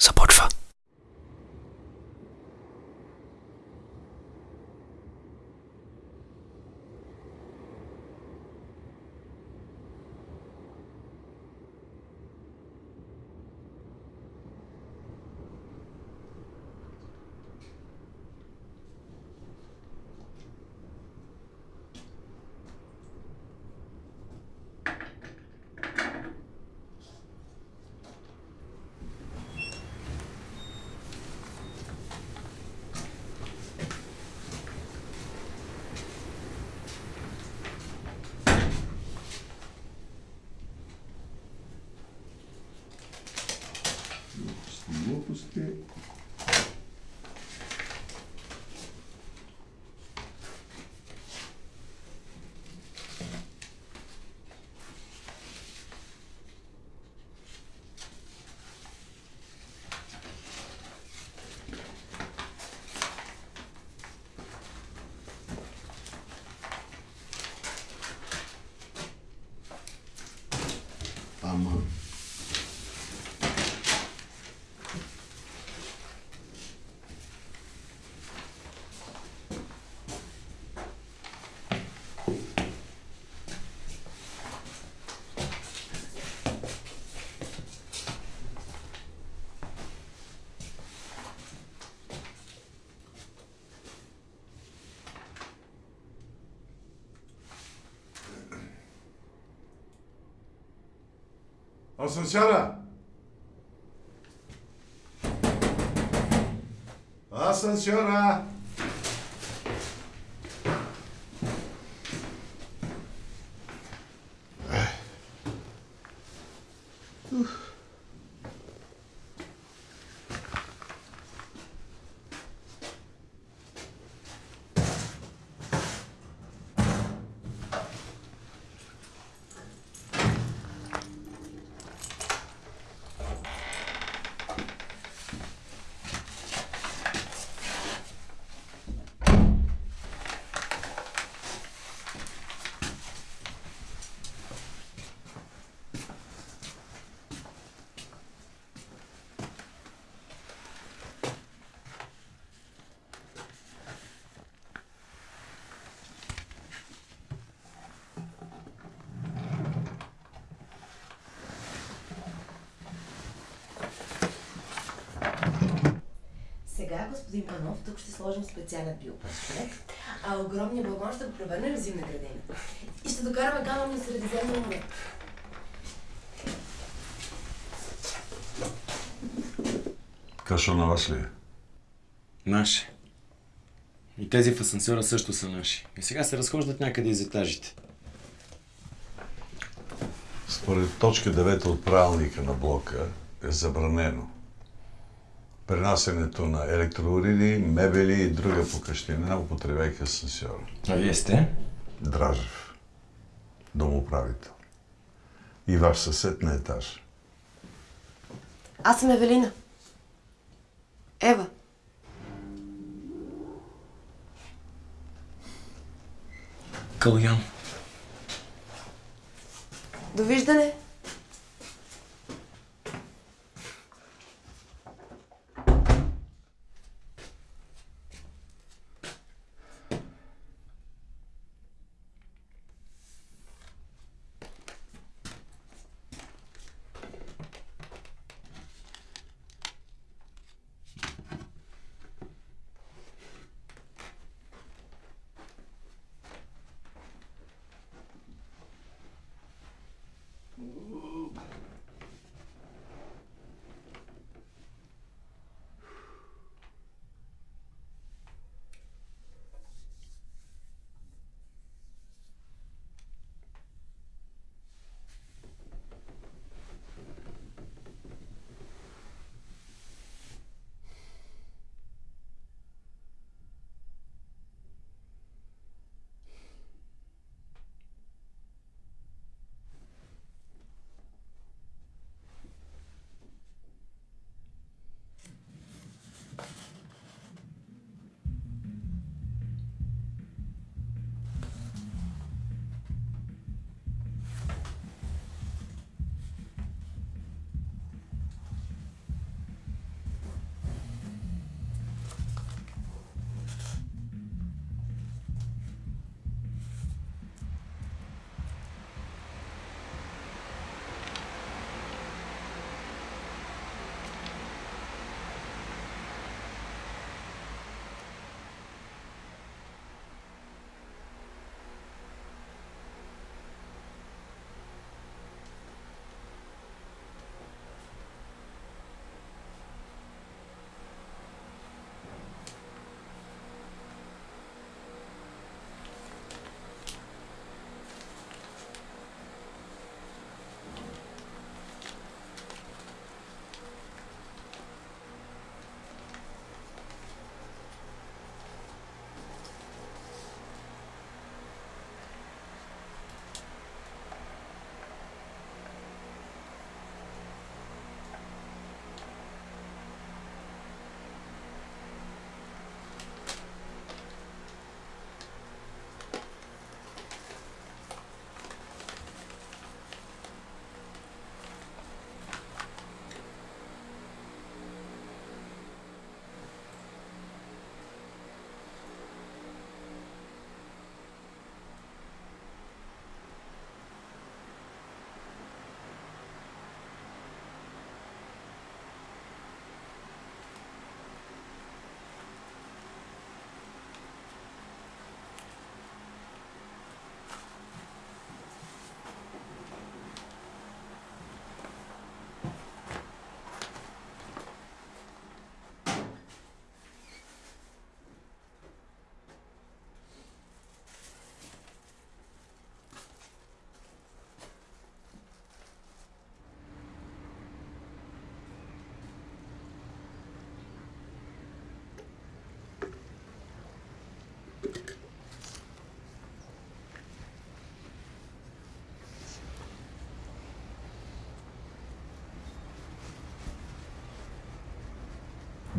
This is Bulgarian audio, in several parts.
support for a. Асансьора! Асансьора! Сега, господин Панов, тук ще сложим специален биопаспорт, а огромния балон ще го превърнем в зимна градина. И ще докараме камън на Средиземно море. Кашо на вас ли е? Наши. И тези в асансьора също са наши. И сега се разхождат някъде из етажите. Според точка 9 от правилника на блока е забранено пренасенето на електроуреди, мебели и друга покъщнина, употребяйки асансьора. А вие сте? Дражев, домоправител. И ваш съсед на етаж. Аз съм Евелина. Ева. Калян. Довиждане.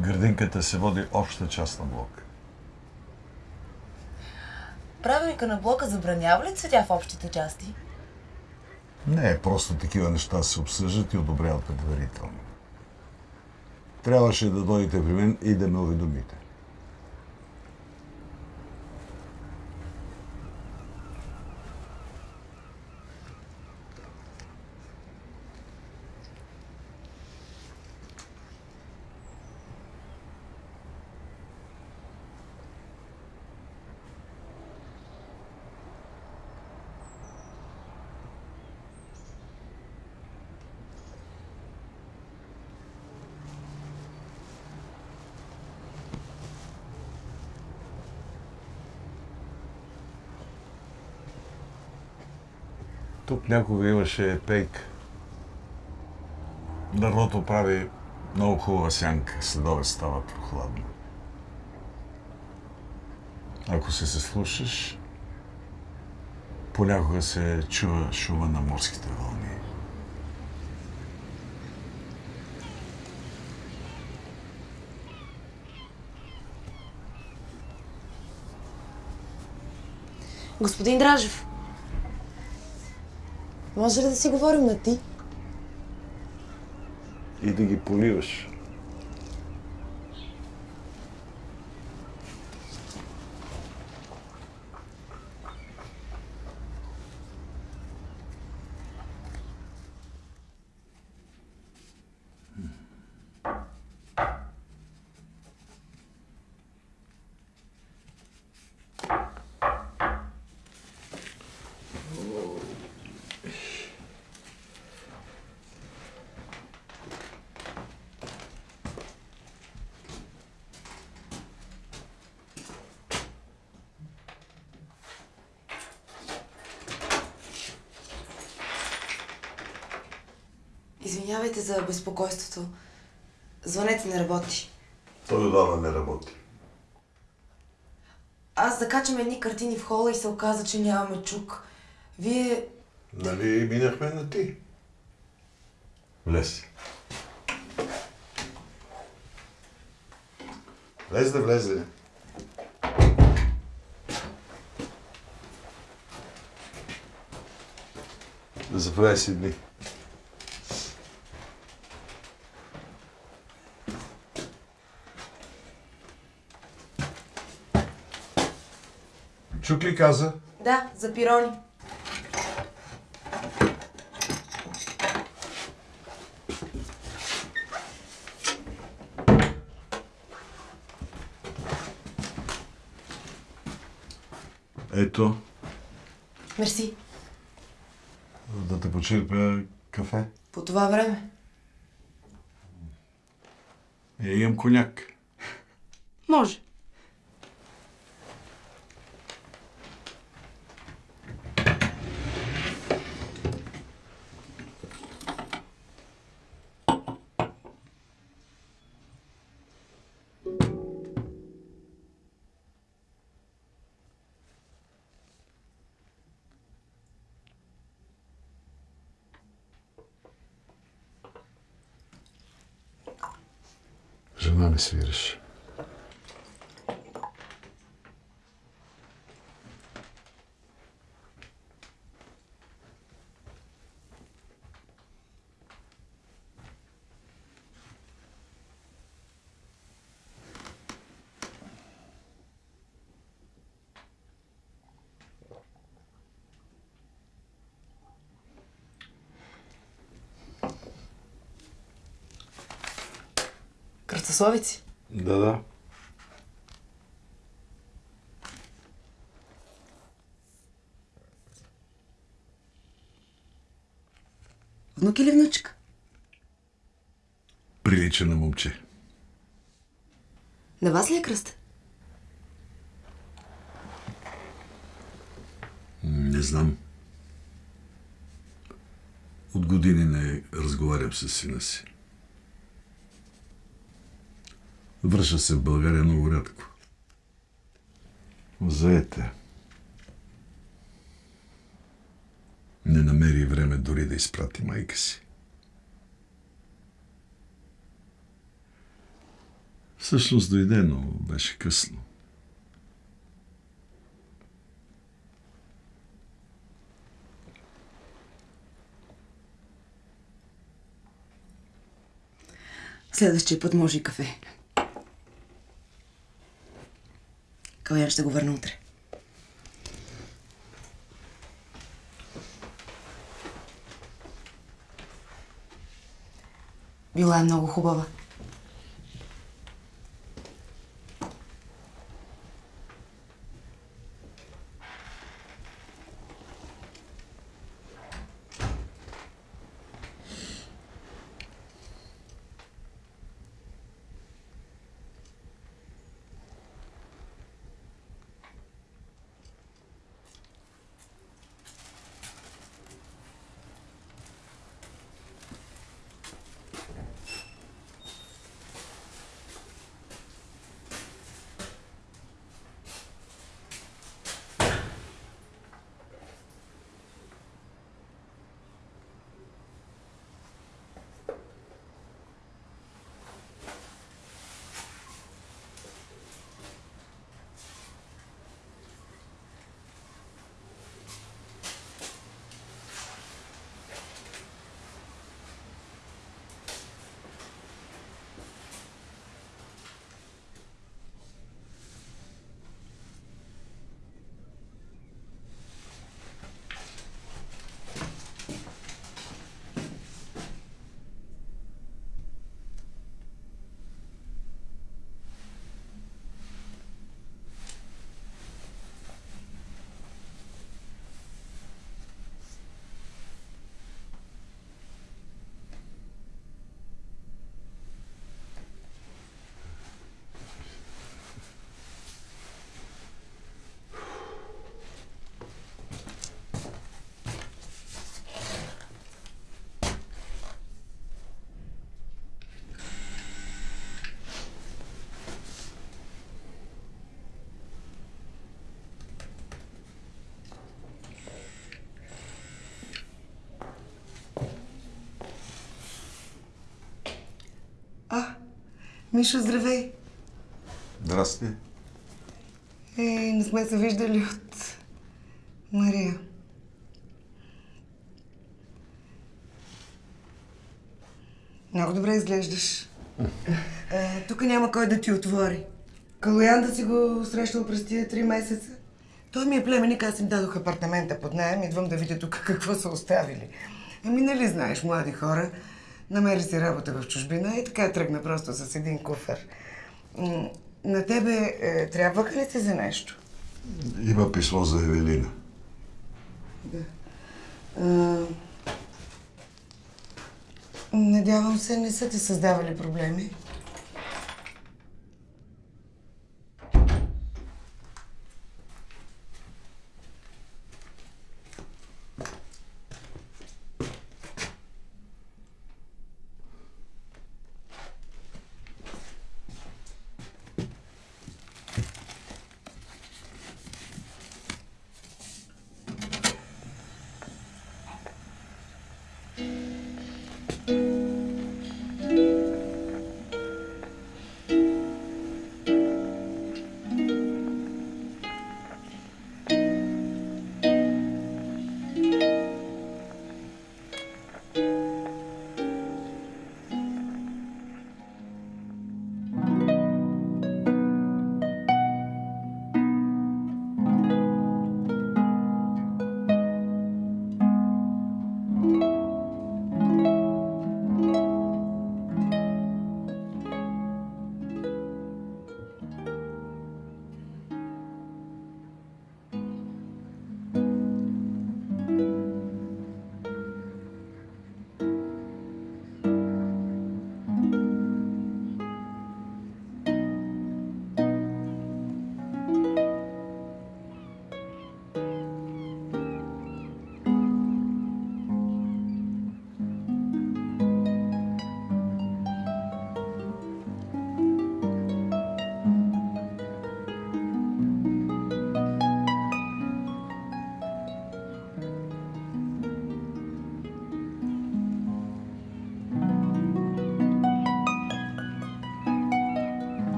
Градинката се води обща част на блока. Правилника на блока забранява ли цветя в общите части? Не, просто такива неща се обсъждат и одобряват предварително. Трябваше да дойдете при мен и да ме уведомите. Тук някога имаше пейк. Дървото прави много хубава сянка. Следове става прохладно. Ако се се слушаш, понякога се чува шума на морските вълни. Господин Дражев, може ли да си говорим на ти? И да ги поливаш. Извинявайте за безпокойството. Звънете не работи. Той отдавна не работи. Аз закачам едни картини в хола и се оказа, че нямаме чук. Вие... Нали минахме на ти? Влез. Влез да влезе. Заповядай си дни. Чук ли каза? Да, за пирони. Ето, Мерси. да те почерпя кафе. По това време. Е, имам коняк. Може. Жена ми свириш. Кръстословици. Да, да. Внук или внучка? Прилича на момче. На вас ли е кръст? Не знам. От години не разговарям с сина си. Връща се в България много рядко. Заете. Не намери време дори да изпрати майка си. Всъщност дойде, но беше късно. Следващия път може и кафе. Калян ще го върна утре. Била е много хубава. Мишо, здравей! Здрасти. Е, не сме се виждали от Мария. Много добре изглеждаш. Е, тук няма кой да ти отвори. Калоян да си го срещал през тия три месеца. Той ми е племенник, аз им дадох апартамента под найем, идвам да видя тук какво са оставили. Ами нали знаеш, млади хора, намери си работа в чужбина и така тръгна просто с един куфър. М, На тебе е, трябва ли ти за нещо? Има писмо за Евелина. А, надявам се, не са ти създавали проблеми.